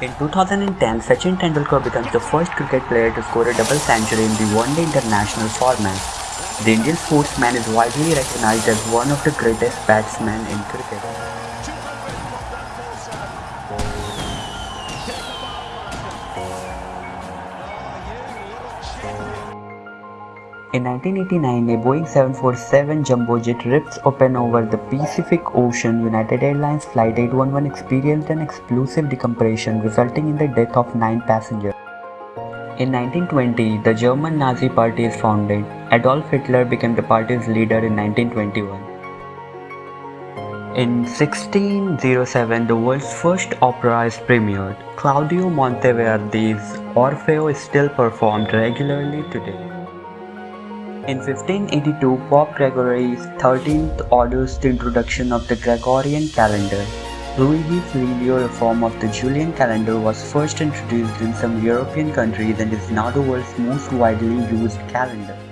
In 2010, Sachin Tendulkar becomes the first cricket player to score a double century in the one-day international format. The Indian sportsman is widely recognized as one of the greatest batsmen in cricket. In 1989, a Boeing 747 jumbo jet rips open over the Pacific Ocean. United Airlines Flight 811 experienced an explosive decompression resulting in the death of nine passengers. In 1920, the German Nazi Party is founded. Adolf Hitler became the party's leader in 1921. In 1607, the world's first opera is premiered. Claudio Monteverdi's Orfeo is still performed regularly today. In 1582, Pope Gregory XIII orders the introduction of the Gregorian calendar. Luigi Lilio's reform of the Julian calendar was first introduced in some European countries and is now the world's most widely used calendar.